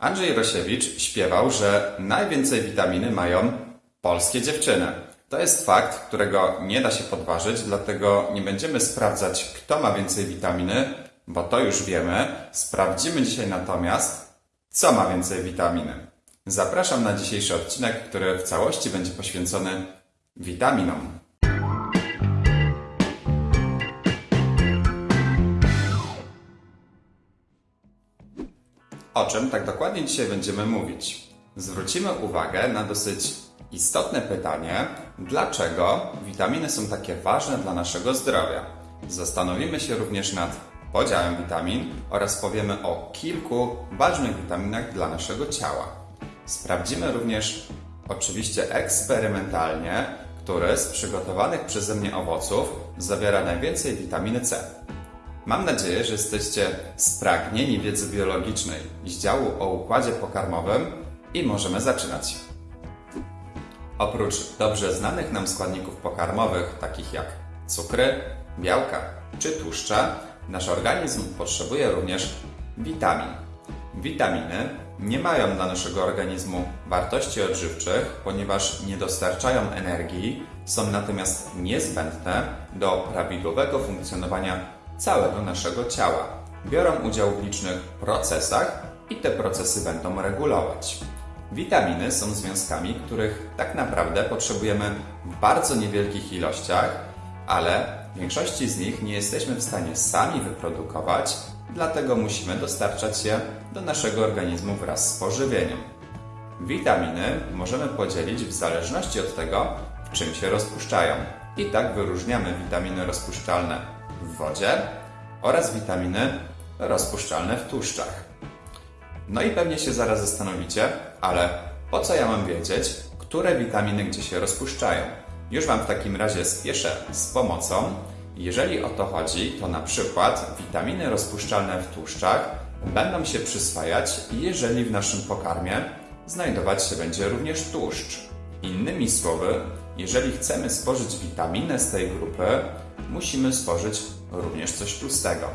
Andrzej Rosiewicz śpiewał, że najwięcej witaminy mają polskie dziewczyny. To jest fakt, którego nie da się podważyć, dlatego nie będziemy sprawdzać, kto ma więcej witaminy, bo to już wiemy. Sprawdzimy dzisiaj natomiast, co ma więcej witaminy. Zapraszam na dzisiejszy odcinek, który w całości będzie poświęcony witaminom. O czym tak dokładnie dzisiaj będziemy mówić? Zwrócimy uwagę na dosyć istotne pytanie, dlaczego witaminy są takie ważne dla naszego zdrowia. Zastanowimy się również nad podziałem witamin oraz powiemy o kilku ważnych witaminach dla naszego ciała. Sprawdzimy również, oczywiście eksperymentalnie, który z przygotowanych przeze mnie owoców zawiera najwięcej witaminy C. Mam nadzieję, że jesteście spragnieni wiedzy biologicznej z działu o układzie pokarmowym i możemy zaczynać. Oprócz dobrze znanych nam składników pokarmowych, takich jak cukry, białka czy tłuszcze, nasz organizm potrzebuje również witamin. Witaminy nie mają dla naszego organizmu wartości odżywczych, ponieważ nie dostarczają energii, są natomiast niezbędne do prawidłowego funkcjonowania całego naszego ciała. Biorą udział w licznych procesach i te procesy będą regulować. Witaminy są związkami, których tak naprawdę potrzebujemy w bardzo niewielkich ilościach, ale większości z nich nie jesteśmy w stanie sami wyprodukować, dlatego musimy dostarczać je do naszego organizmu wraz z pożywieniem. Witaminy możemy podzielić w zależności od tego, w czym się rozpuszczają. I tak wyróżniamy witaminy rozpuszczalne w wodzie oraz witaminy rozpuszczalne w tłuszczach. No i pewnie się zaraz zastanowicie, ale po co ja mam wiedzieć, które witaminy gdzie się rozpuszczają? Już Wam w takim razie spieszę z pomocą. Jeżeli o to chodzi, to na przykład witaminy rozpuszczalne w tłuszczach będą się przyswajać, jeżeli w naszym pokarmie znajdować się będzie również tłuszcz. Innymi słowy, jeżeli chcemy spożyć witaminę z tej grupy, musimy spożyć również coś tłustego.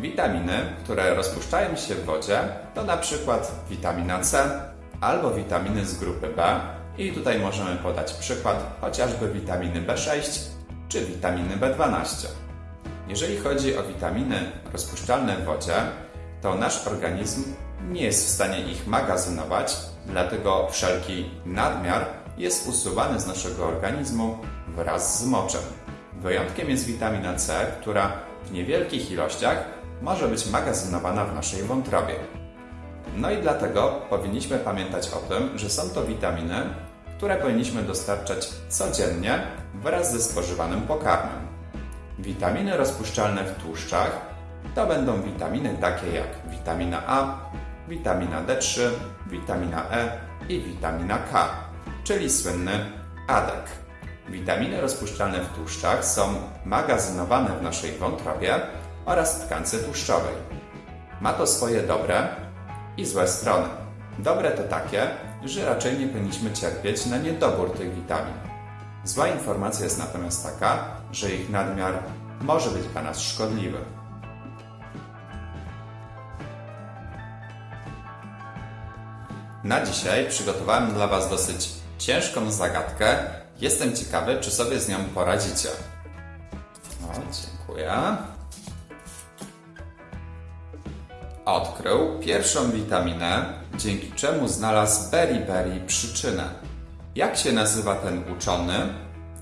Witaminy, które rozpuszczają się w wodzie, to na przykład witamina C albo witaminy z grupy B. I tutaj możemy podać przykład chociażby witaminy B6 czy witaminy B12. Jeżeli chodzi o witaminy rozpuszczalne w wodzie, to nasz organizm nie jest w stanie ich magazynować, dlatego wszelki nadmiar jest usuwany z naszego organizmu wraz z moczem. Wyjątkiem jest witamina C, która w niewielkich ilościach może być magazynowana w naszej wątrobie. No i dlatego powinniśmy pamiętać o tym, że są to witaminy, które powinniśmy dostarczać codziennie wraz ze spożywanym pokarmem. Witaminy rozpuszczalne w tłuszczach to będą witaminy takie jak witamina A, witamina D3, witamina E i witamina K, czyli słynny ADEK. Witaminy rozpuszczalne w tłuszczach są magazynowane w naszej wątrobie oraz tkance tłuszczowej. Ma to swoje dobre i złe strony. Dobre to takie, że raczej nie powinniśmy cierpieć na niedobór tych witamin. Zła informacja jest natomiast taka, że ich nadmiar może być dla nas szkodliwy. Na dzisiaj przygotowałem dla Was dosyć ciężką zagadkę. Jestem ciekawy, czy sobie z nią poradzicie. O, dziękuję. Odkrył pierwszą witaminę, dzięki czemu znalazł beriberi przyczynę. Jak się nazywa ten uczony,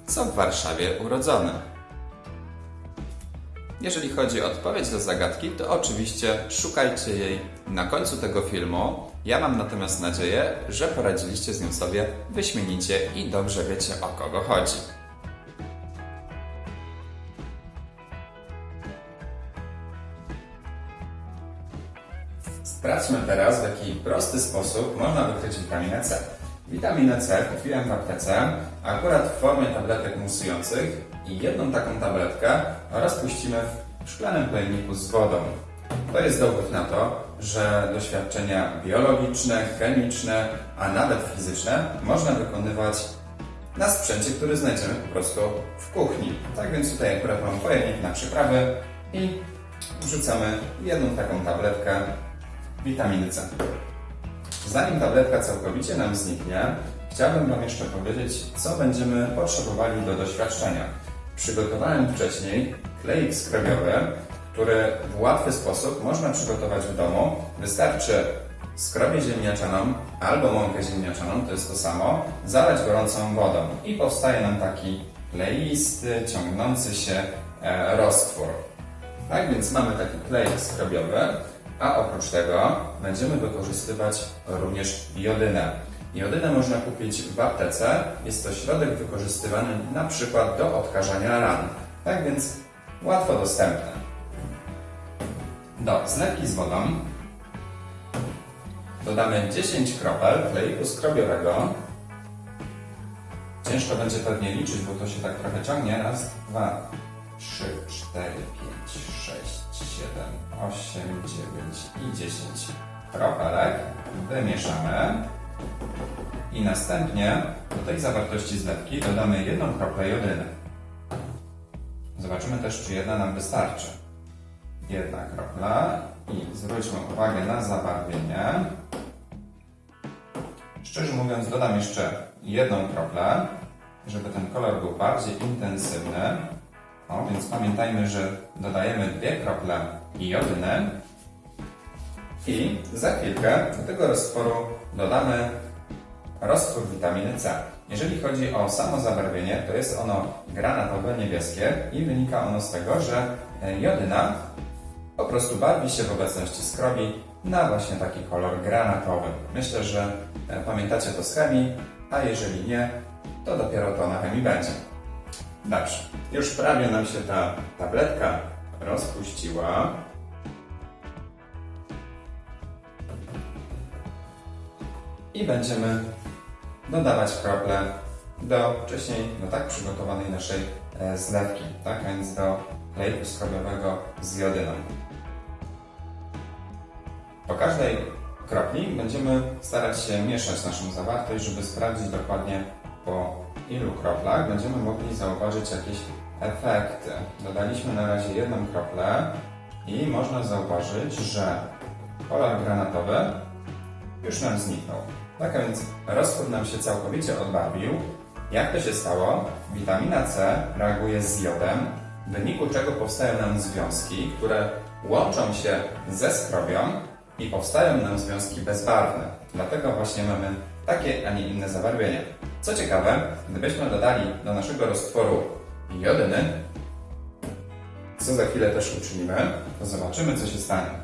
co w Warszawie urodzony? Jeżeli chodzi o odpowiedź do zagadki, to oczywiście szukajcie jej na końcu tego filmu. Ja mam natomiast nadzieję, że poradziliście z nią sobie wyśmienicie i dobrze wiecie o kogo chodzi. Sprawdźmy teraz, w jaki prosty sposób można wykryć witaminę C. Witaminę C kupiłem w aptece, akurat w formie tabletek musujących i jedną taką tabletkę rozpuścimy w szklanym pojemniku z wodą. To jest dowód na to, że doświadczenia biologiczne, chemiczne, a nawet fizyczne można wykonywać na sprzęcie, który znajdziemy po prostu w kuchni. Tak więc tutaj akurat mam pojemnik na przyprawy i wrzucamy jedną taką tabletkę witaminy C. Zanim tabletka całkowicie nam zniknie, chciałbym Wam jeszcze powiedzieć, co będziemy potrzebowali do doświadczenia. Przygotowałem wcześniej kleik skrobiowy, który w łatwy sposób można przygotować w domu. Wystarczy skrobię ziemniaczaną albo mąkę ziemniaczaną, to jest to samo, zalać gorącą wodą i powstaje nam taki kleisty, ciągnący się e, roztwór. Tak więc mamy taki klej skrobiowy, a oprócz tego będziemy wykorzystywać również jodynę. Jodynę można kupić w aptece. Jest to środek wykorzystywany na przykład do odkażania ran. Tak więc łatwo dostępny. Do zlewki z wodą dodamy 10 kropel kleiku skrobiowego. Ciężko będzie pewnie liczyć, bo to się tak trochę ciągnie. Raz, dwa, trzy, cztery, pięć, sześć, siedem, osiem, dziewięć i dziesięć kropelek. Wymieszamy. I następnie do tej zawartości zlewki dodamy jedną kroplę jodyny. Zobaczymy też, czy jedna nam wystarczy. Jedna kropla i zwróćmy uwagę na zabarwienie. Szczerze mówiąc, dodam jeszcze jedną kroplę, żeby ten kolor był bardziej intensywny. O, więc pamiętajmy, że dodajemy dwie krople jodyny i za chwilkę do tego roztworu dodamy roztwór witaminy C. Jeżeli chodzi o samo zabarwienie, to jest ono granatowe, niebieskie i wynika ono z tego, że e, jodyna po prostu barwi się w obecności skrobi na właśnie taki kolor granatowy. Myślę, że e, pamiętacie to z chemii, a jeżeli nie, to dopiero to na chemii będzie. Dobrze, już prawie nam się ta tabletka rozpuściła. I będziemy dodawać krople do wcześniej no tak przygotowanej naszej e, zlewki, tak? Więc do klejku skrobiowego z jodyną. Po każdej kropli będziemy starać się mieszać naszą zawartość, żeby sprawdzić dokładnie po ilu kroplach będziemy mogli zauważyć jakieś efekty. Dodaliśmy na razie jedną kroplę i można zauważyć, że kolor granatowy już nam zniknął. Tak więc roztwór nam się całkowicie odbarwił. Jak to się stało? Witamina C reaguje z jodem, w wyniku czego powstają nam związki, które łączą się ze skrobią i powstają nam związki bezbarwne. Dlatego właśnie mamy takie, a nie inne zabarwienie. Co ciekawe, gdybyśmy dodali do naszego roztworu jodyny, co za chwilę też uczynimy, to zobaczymy, co się stanie.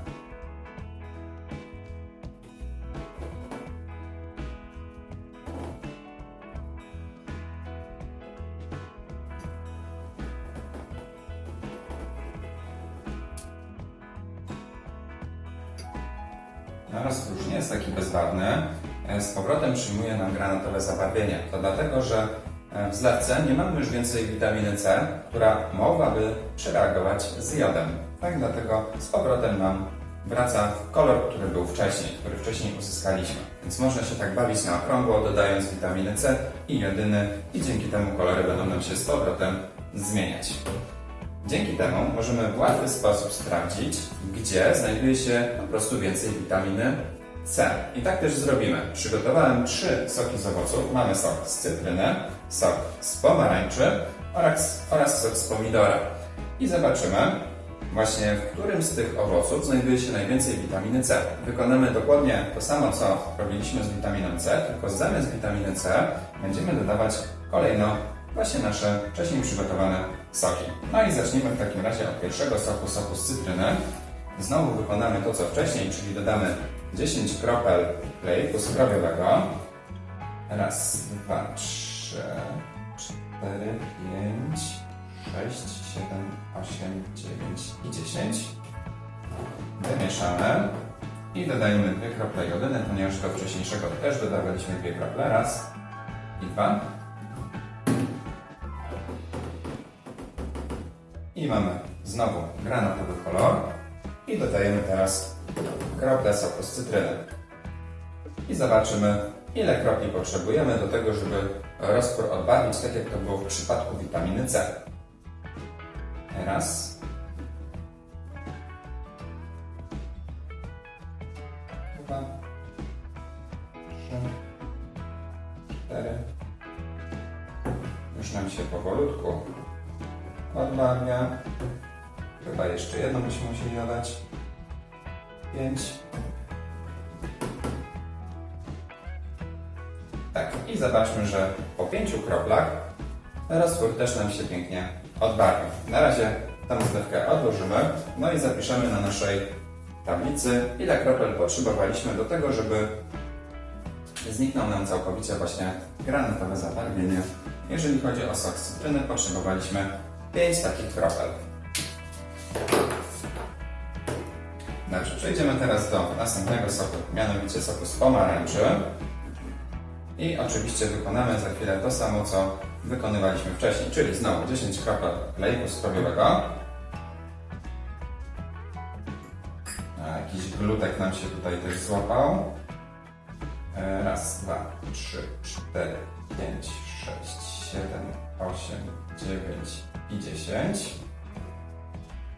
No, roztwór już nie jest taki bezbarwny. E, Z powrotem przyjmuje nam granatowe zabarwienie. To dlatego, że e, w zlewce nie mamy już więcej witaminy C, która mogłaby przereagować z jodem. Tak, dlatego z powrotem nam wraca kolor, który był wcześniej, który wcześniej uzyskaliśmy. Więc można się tak bawić na okrągło, dodając witaminy C i jodyny i dzięki temu kolory będą nam się z powrotem zmieniać. Dzięki temu możemy w łatwy sposób sprawdzić, gdzie znajduje się po prostu więcej witaminy C. I tak też zrobimy. Przygotowałem trzy soki z owoców. Mamy sok z cytryny, sok z pomarańczy oraz, oraz sok z pomidora. I zobaczymy właśnie, w którym z tych owoców znajduje się najwięcej witaminy C. Wykonamy dokładnie to samo, co robiliśmy z witaminą C, tylko zamiast witaminy C będziemy dodawać kolejno właśnie nasze wcześniej przygotowane soki. No i zacznijmy w takim razie od pierwszego soku, soku z cytryny. Znowu wykonamy to, co wcześniej, czyli dodamy 10 kropel klejku skrobiowego. Raz, dwa, trzy, cztery, pięć, sześć, siedem, osiem, dziewięć i dziesięć. Wymieszamy i dodajemy dwie krople jodyny, ponieważ do wcześniejszego też dodawaliśmy dwie krople. Raz i dwa. I mamy znowu granatowy kolor. I dodajemy teraz kroplę soku z cytryny. I zobaczymy, ile kropli potrzebujemy do tego, żeby roztwór odbarwić, tak jak to było w przypadku witaminy C. Raz. Odbarwia. Chyba jeszcze jedno byśmy musieli dodać. Pięć. Tak, i zobaczmy, że po pięciu kroplach roztwór też nam się pięknie odbarwi. Na razie tę zlewkę odłożymy, no i zapiszemy na naszej tablicy, ile kropel potrzebowaliśmy do tego, żeby zniknął nam całkowicie właśnie granatowe zabarwienie. Jeżeli chodzi o sok cytryny, potrzebowaliśmy 5 takich kropel. Dobrze, przejdziemy teraz do następnego soku, mianowicie soku z pomarańczy. I oczywiście wykonamy za chwilę to samo, co wykonywaliśmy wcześniej, czyli znowu 10 kropel kleju skrobiowego. Jakiś glutek nam się tutaj też złapał. E, Raz, dwa, trzy, cztery, pięć, sześć, siedem, osiem, dziewięć i dziesięć.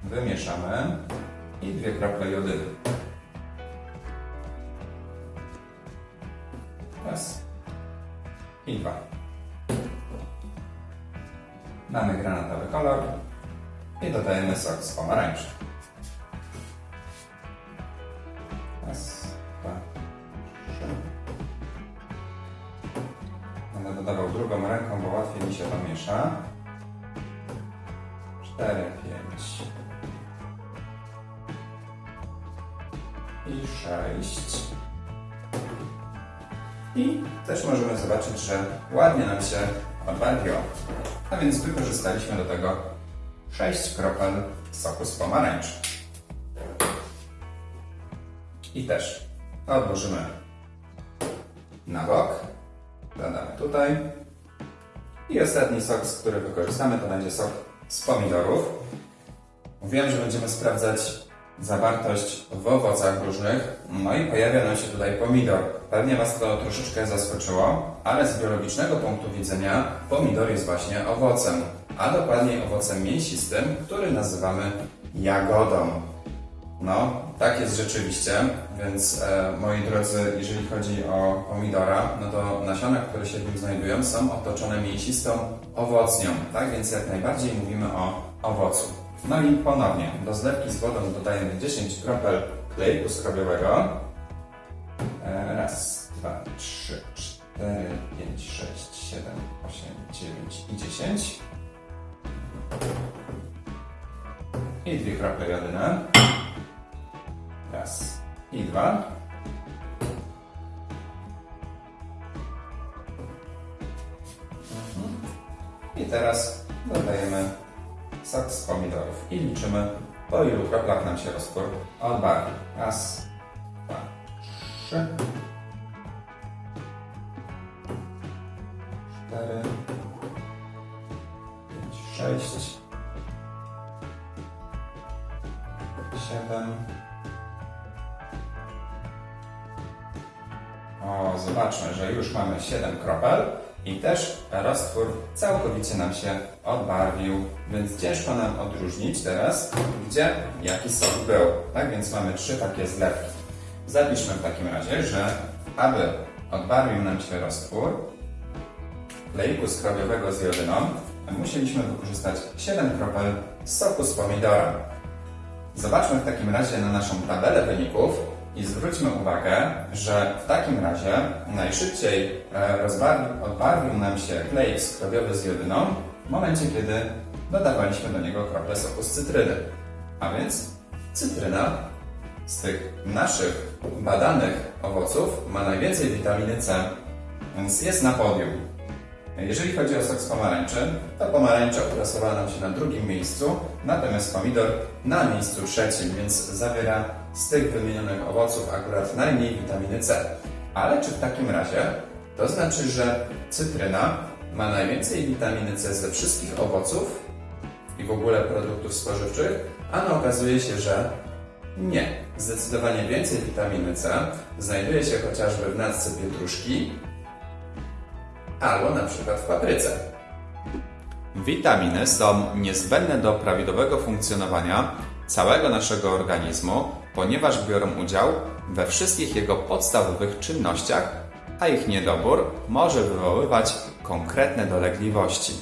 Wymieszamy i dwie krople jodyny. Raz i dwa. Mamy granatowy kolor i dodajemy sok z pomarańczy. Zobaczyć, że ładnie nam się odbarwiło. A więc wykorzystaliśmy do tego 6 kropel soku z pomarańczy. I też odłożymy na bok. Dodamy tutaj. I ostatni sok, który wykorzystamy, to będzie sok z pomidorów. Mówiłem, że będziemy sprawdzać zawartość w owocach różnych, no i pojawia nam się tutaj pomidor. Pewnie Was to troszeczkę zaskoczyło, ale z biologicznego punktu widzenia pomidor jest właśnie owocem, a dokładniej owocem mięsistym, który nazywamy jagodą. No, tak jest rzeczywiście, więc e, moi drodzy, jeżeli chodzi o pomidora, no to nasiona, które się w nim znajdują, są otoczone mięsistą owocnią, tak? Więc jak najbardziej mówimy o owocu. No i ponownie, do zlewki z wodą dodajemy 10 kropel klejku skrobiowego. E, Raz, dwa, trzy, cztery, pięć, sześć, siedem, osiem, dziewięć i dziesięć. I dwie krople jodyny. Raz i dwa. Mhm. I teraz dodajemy sok z pomidorów. I liczymy po ilu kroplach nam się roztwór odbarwi. Raz, całkowicie nam się odbarwił, więc ciężko nam odróżnić teraz, gdzie jaki sok był. Tak więc mamy trzy takie zlewki. Zapiszmy w takim razie, że aby odbarwił nam się roztwór kleju skrobiowego z jodyną, musieliśmy wykorzystać 7 kropel soku z pomidora. Zobaczmy w takim razie na naszą tabelę wyników i zwróćmy uwagę, że w takim razie najszybciej e, odbarwił nam się klej skrobiowy z jodyną w momencie, kiedy dodawaliśmy do niego krople soku z cytryny. A więc cytryna z tych naszych badanych owoców ma najwięcej witaminy C, więc jest na podium. Jeżeli chodzi o sok z pomarańczy, to pomarańcza uplasowała nam się na drugim miejscu, natomiast pomidor na miejscu trzecim, więc zawiera z tych wymienionych owoców akurat najmniej witaminy C. Ale czy w takim razie to znaczy, że cytryna ma najwięcej witaminy C ze wszystkich owoców i w ogóle produktów spożywczych? A okazuje się, że nie. Zdecydowanie więcej witaminy C znajduje się chociażby w natce pietruszki, albo na przykład w papryce. Witaminy są niezbędne do prawidłowego funkcjonowania całego naszego organizmu, ponieważ biorą udział we wszystkich jego podstawowych czynnościach, a ich niedobór może wywoływać konkretne dolegliwości.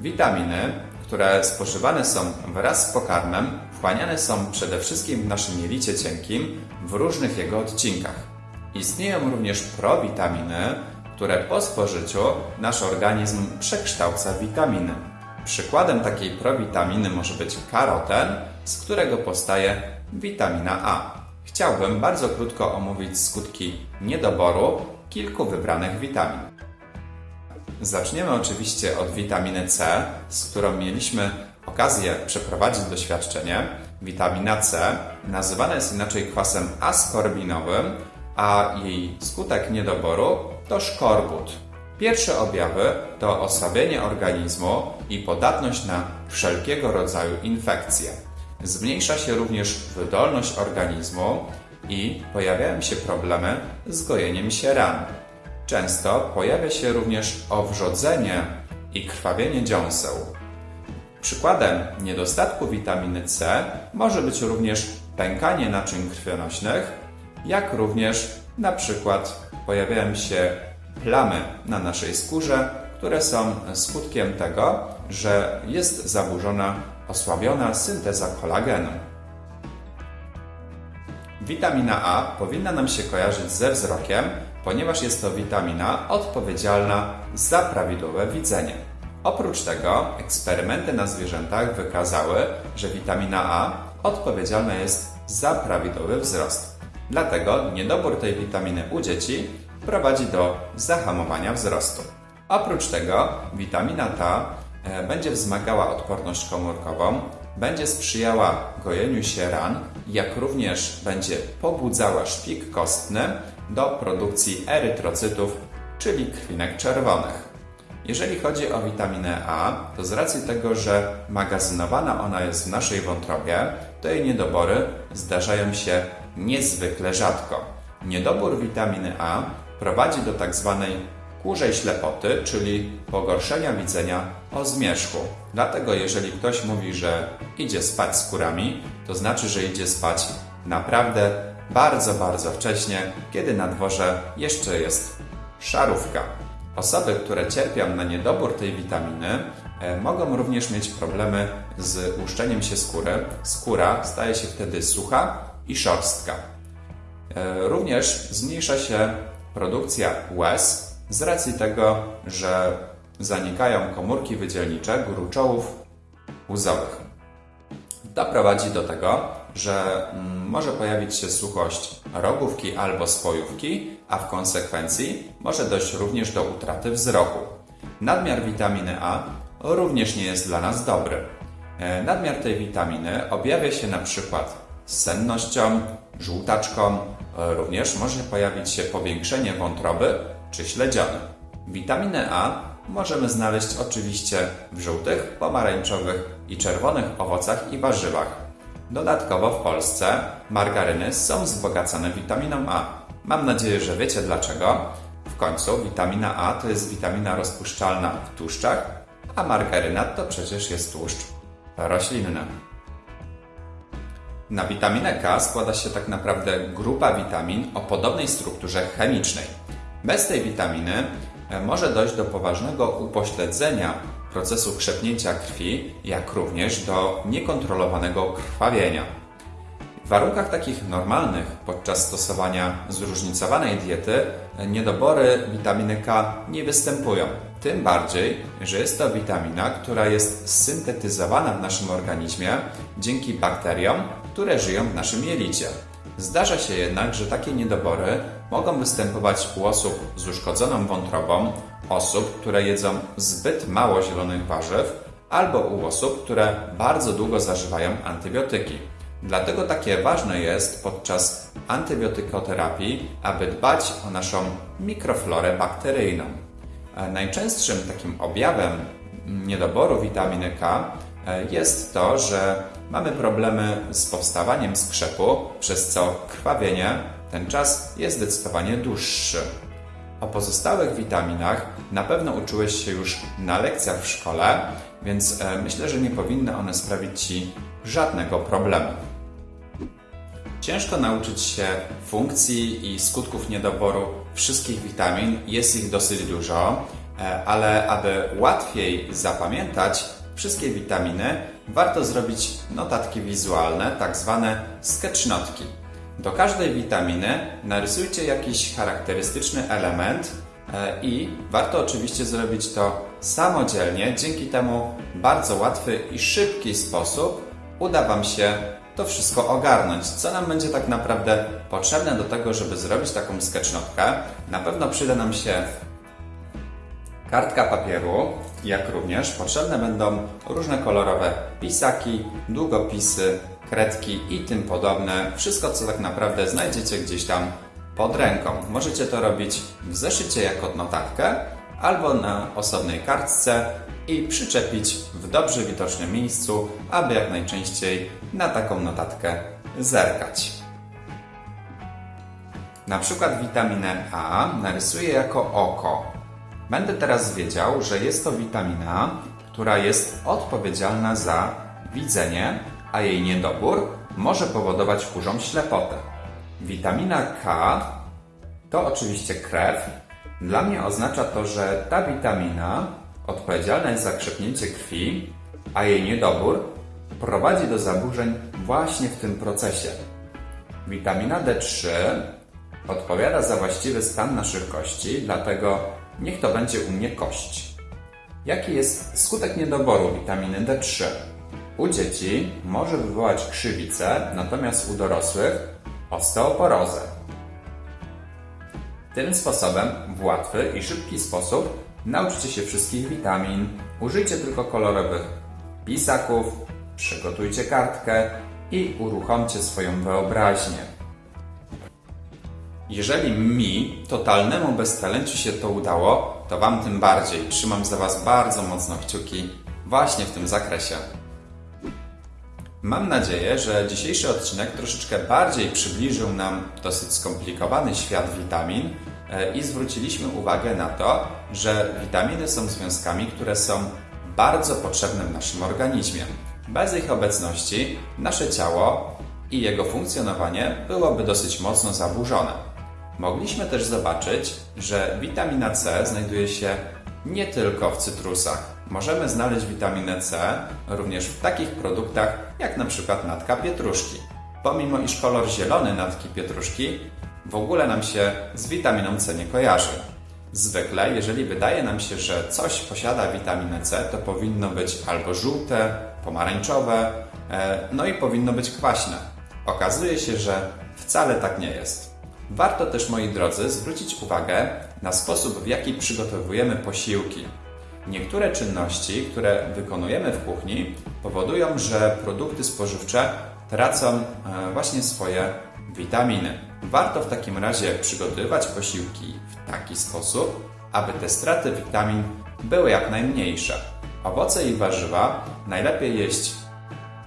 Witaminy, które spożywane są wraz z pokarmem, wchłaniane są przede wszystkim w naszym jelicie cienkim w różnych jego odcinkach. Istnieją również prowitaminy, które po spożyciu nasz organizm przekształca w witaminy. Przykładem takiej prowitaminy może być karoten, z którego powstaje witamina A. Chciałbym bardzo krótko omówić skutki niedoboru kilku wybranych witamin. Zaczniemy oczywiście od witaminy C, z którą mieliśmy okazję przeprowadzić doświadczenie. Witamina C nazywana jest inaczej kwasem askorbinowym, a jej skutek niedoboru to szkorbut. Pierwsze objawy to osłabienie organizmu i podatność na wszelkiego rodzaju infekcje. Zmniejsza się również wydolność organizmu i pojawiają się problemy z gojeniem się ran. Często pojawia się również owrzodzenie i krwawienie dziąseł. Przykładem niedostatku witaminy C może być również pękanie naczyń krwionośnych, jak również na przykład pojawiają się plamy na naszej skórze, które są skutkiem tego, że jest zaburzona, osłabiona synteza kolagenu. Witamina A powinna nam się kojarzyć ze wzrokiem, ponieważ jest to witamina odpowiedzialna za prawidłowe widzenie. Oprócz tego eksperymenty na zwierzętach wykazały, że witamina A odpowiedzialna jest za prawidłowy wzrost. Dlatego niedobór tej witaminy u dzieci prowadzi do zahamowania wzrostu. Oprócz tego witamina ta e, będzie wzmagała odporność komórkową, będzie sprzyjała gojeniu się ran, jak również będzie pobudzała szpik kostny do produkcji erytrocytów, czyli krwinek czerwonych. Jeżeli chodzi o witaminę A, to z racji tego, że magazynowana ona jest w naszej wątrobie, to jej niedobory zdarzają się niezwykle rzadko. Niedobór witaminy A prowadzi do tak zwanej kurzej ślepoty, czyli pogorszenia widzenia o zmierzchu. Dlatego jeżeli ktoś mówi, że idzie spać z kurami, to znaczy, że idzie spać naprawdę bardzo, bardzo wcześnie, kiedy na dworze jeszcze jest szarówka. Osoby, które cierpią na niedobór tej witaminy, e, mogą również mieć problemy z łuszczeniem się skóry. Skóra staje się wtedy sucha i szorstka. E, również zmniejsza się produkcja łez z racji tego, że zanikają komórki wydzielnicze gruczołów łzowych. To prowadzi do tego, że mm, może pojawić się suchość rogówki albo spojówki, a w konsekwencji może dojść również do utraty wzroku. Nadmiar witaminy A również nie jest dla nas dobry. E, nadmiar tej witaminy objawia się na przykład sennością, żółtaczką, również może pojawić się powiększenie wątroby czy śledziony. Witaminę A możemy znaleźć oczywiście w żółtych, pomarańczowych i czerwonych owocach i warzywach. Dodatkowo w Polsce margaryny są wzbogacane witaminą A. Mam nadzieję, że wiecie dlaczego. W końcu witamina A to jest witamina rozpuszczalna w tłuszczach, a margaryna to przecież jest tłuszcz roślinny. Na witaminę K składa się tak naprawdę grupa witamin o podobnej strukturze chemicznej. Bez tej witaminy e, może dojść do poważnego upośledzenia procesu krzepnięcia krwi, jak również do niekontrolowanego krwawienia. W warunkach takich normalnych, podczas stosowania zróżnicowanej diety, e, niedobory witaminy K nie występują. Tym bardziej, że jest to witamina, która jest syntetyzowana w naszym organizmie dzięki bakteriom, które żyją w naszym jelicie. Zdarza się jednak, że takie niedobory mogą występować u osób z uszkodzoną wątrobą, osób, które jedzą zbyt mało zielonych warzyw, albo u osób, które bardzo długo zażywają antybiotyki. Dlatego takie ważne jest podczas antybiotykoterapii, aby dbać o naszą mikroflorę bakteryjną. Najczęstszym takim objawem niedoboru witaminy K e, jest to, że mamy problemy z powstawaniem skrzepu, przez co krwawienie ten czas jest zdecydowanie dłuższy. O pozostałych witaminach na pewno uczyłeś się już na lekcjach w szkole, więc e, myślę, że nie powinny one sprawić Ci żadnego problemu. Ciężko nauczyć się funkcji i skutków niedoboru wszystkich witamin, jest ich dosyć dużo, e, ale aby łatwiej zapamiętać wszystkie witaminy, warto zrobić notatki wizualne, tak zwane sketchnotki. Do każdej witaminy narysujcie jakiś charakterystyczny element e, i warto oczywiście zrobić to samodzielnie. Dzięki temu bardzo łatwy i szybki sposób uda Wam się to wszystko ogarnąć. Co nam będzie tak naprawdę potrzebne do tego, żeby zrobić taką sketchnotkę? Na pewno przyda nam się kartka papieru, jak również potrzebne będą różne kolorowe pisaki, długopisy, kredki i tym podobne. Wszystko, co tak naprawdę znajdziecie gdzieś tam pod ręką. Możecie to robić w zeszycie jako notatkę albo na osobnej kartce i przyczepić w dobrze widocznym miejscu, aby jak najczęściej na taką notatkę zerkać. Na przykład witaminę A narysuję jako oko. Będę teraz wiedział, że jest to witamina, która jest odpowiedzialna za widzenie, a jej niedobór może powodować kurzą ślepotę. Witamina K to oczywiście krew. Dla mnie oznacza to, że ta witamina odpowiedzialna jest za krzepnięcie krwi, a jej niedobór prowadzi do zaburzeń właśnie w tym procesie. Witamina D3 odpowiada za właściwy stan naszych kości, dlatego niech to będzie u mnie kość. Jaki jest skutek niedoboru witaminy D3? U dzieci może wywołać krzywicę, natomiast u dorosłych osteoporozę. Tym sposobem, w łatwy i szybki sposób, nauczcie się wszystkich witamin, użyjcie tylko kolorowych pisaków, przygotujcie kartkę i uruchomcie swoją wyobraźnię. Jeżeli mi, totalnemu beztalenciu się to udało, to Wam tym bardziej. Trzymam za Was bardzo mocno kciuki właśnie w tym zakresie. Mam nadzieję, że dzisiejszy odcinek troszeczkę bardziej przybliżył nam dosyć skomplikowany świat witamin e, i zwróciliśmy uwagę na to, że witaminy są związkami, które są bardzo potrzebne w naszym organizmie. Bez ich obecności nasze ciało i jego funkcjonowanie byłoby dosyć mocno zaburzone. Mogliśmy też zobaczyć, że witamina C znajduje się nie tylko w cytrusach. Możemy znaleźć witaminę C również w takich produktach jak na przykład natka pietruszki. Pomimo iż kolor zielony natki pietruszki w ogóle nam się z witaminą C nie kojarzy. Zwykle, jeżeli wydaje nam się, że coś posiada witaminę C, to powinno być albo żółte, pomarańczowe, e, no i powinno być kwaśne. Okazuje się, że wcale tak nie jest. Warto też, moi drodzy, zwrócić uwagę na sposób, w jaki przygotowujemy posiłki. Niektóre czynności, które wykonujemy w kuchni, powodują, że produkty spożywcze tracą e, właśnie swoje witaminy. Warto w takim razie przygotowywać posiłki w taki sposób, aby te straty witamin były jak najmniejsze. Owoce i warzywa najlepiej jeść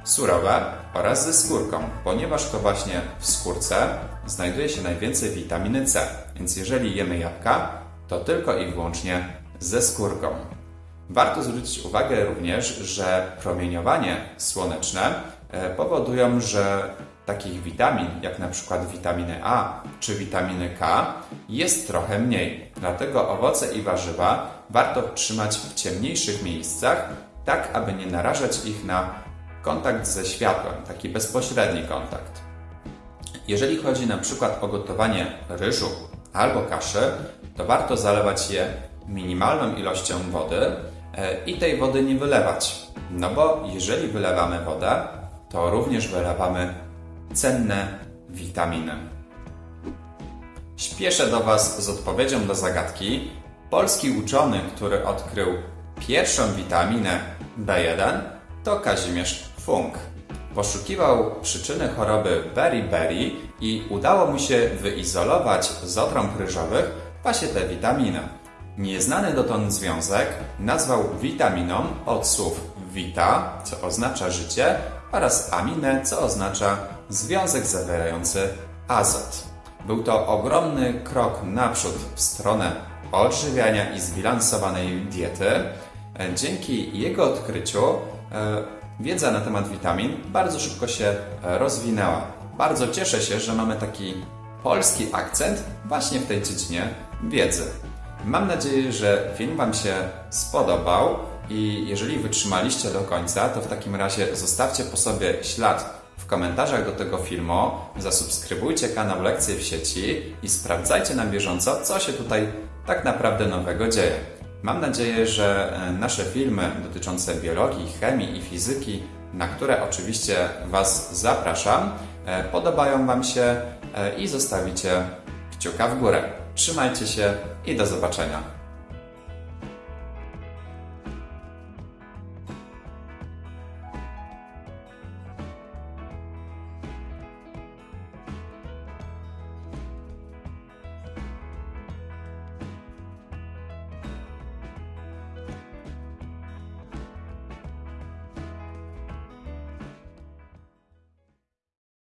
surowe oraz ze skórką, ponieważ to właśnie w skórce znajduje się najwięcej witaminy C. Więc jeżeli jemy jabłka, to tylko i wyłącznie ze skórką. Warto zwrócić uwagę również, że promieniowanie słoneczne e, powodują, że takich witamin, jak na przykład witaminy A czy witaminy K, jest trochę mniej. Dlatego owoce i warzywa warto trzymać w ciemniejszych miejscach, tak aby nie narażać ich na kontakt ze światłem, taki bezpośredni kontakt. Jeżeli chodzi na przykład o gotowanie ryżu albo kaszy, to warto zalewać je minimalną ilością wody e, i tej wody nie wylewać. No bo jeżeli wylewamy wodę, to również wylewamy cenne witaminy. Śpieszę do Was z odpowiedzią do zagadki. Polski uczony, który odkrył pierwszą witaminę B1 to Kazimierz Funk. Poszukiwał przyczyny choroby beriberi i udało mu się wyizolować z otrąb ryżowych właśnie tę witaminę. Nieznany dotąd związek nazwał witaminą od słów vita, co oznacza życie, oraz aminę, co oznacza związek zawierający azot. Był to ogromny krok naprzód w stronę odżywiania i zbilansowanej diety. Dzięki jego odkryciu e, wiedza na temat witamin bardzo szybko się rozwinęła. Bardzo cieszę się, że mamy taki polski akcent właśnie w tej dziedzinie wiedzy. Mam nadzieję, że film Wam się spodobał i jeżeli wytrzymaliście do końca, to w takim razie zostawcie po sobie ślad w komentarzach do tego filmu, zasubskrybujcie kanał Lekcje w sieci i sprawdzajcie na bieżąco, co się tutaj tak naprawdę nowego dzieje. Mam nadzieję, że e, nasze filmy dotyczące biologii, chemii i fizyki, na które oczywiście Was zapraszam, e, podobają Wam się e, i zostawicie kciuka w górę. Trzymajcie się i do zobaczenia.